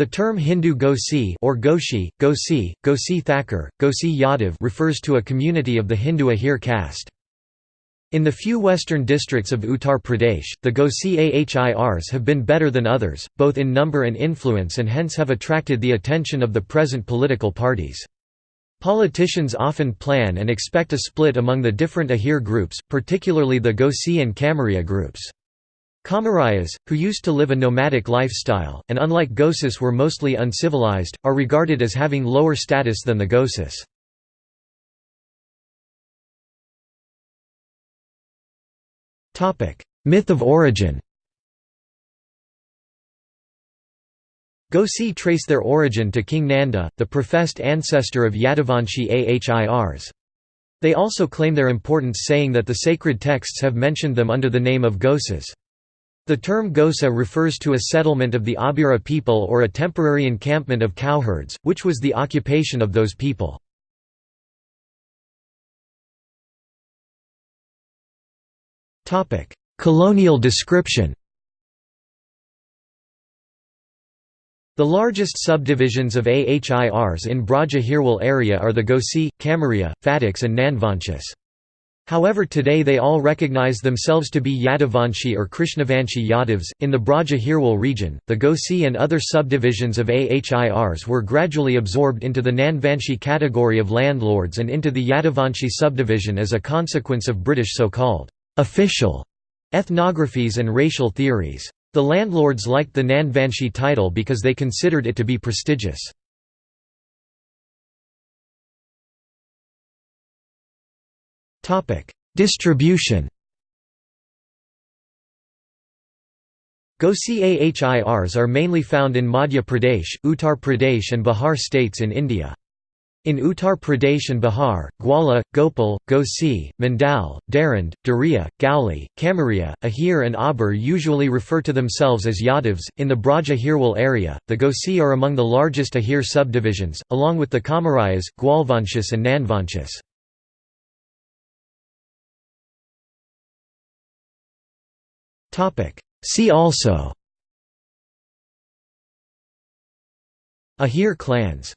The term Hindu Gosi or Goshi, Gosi, Gosi Thakur, Gosi Yadav refers to a community of the Hindu Ahir caste. In the few western districts of Uttar Pradesh, the Gosi Ahirs have been better than others, both in number and influence and hence have attracted the attention of the present political parties. Politicians often plan and expect a split among the different Ahir groups, particularly the Gosi and Kamaria groups. Kamarayas, who used to live a nomadic lifestyle, and unlike Gosis were mostly uncivilized, are regarded as having lower status than the Gosis. Myth of origin Gosi trace their origin to King Nanda, the professed ancestor of Yadavanshi Ahirs. They also claim their importance saying that the sacred texts have mentioned them under the name of Ghosas. The term Ghosa refers to a settlement of the Abhira people or a temporary encampment of cowherds, which was the occupation of those people. Colonial description The largest subdivisions of Ahirs in Braj Ahirwal area are the Gosi, Kamaria, Phatiks and Nandvanshis. However today they all recognize themselves to be Yadavanshi or Krishnavanshi Yadavs. In the Braj Ahirwal region, the Gosi and other subdivisions of Ahirs were gradually absorbed into the Nandvanshi category of landlords and into the Yadavanshi subdivision as a consequence of British so-called official ethnographies and racial theories. The landlords liked the Nandvanshi title because they considered it to be prestigious. Distribution Gosi Ahirs are mainly found in Madhya Pradesh, Uttar Pradesh and Bihar states in India. In Uttar Pradesh and Bihar, Gwala, Gopal, Gosi, Mandal, Darand, Daria, Gauli, Kamaria, Ahir, and Abur usually refer to themselves as Yadavs. In the Braj Ahirwal area, the Gosi are among the largest Ahir subdivisions, along with the Kamarayas, Gwalvanshis, and Nandvanshis. See also. Ahir clans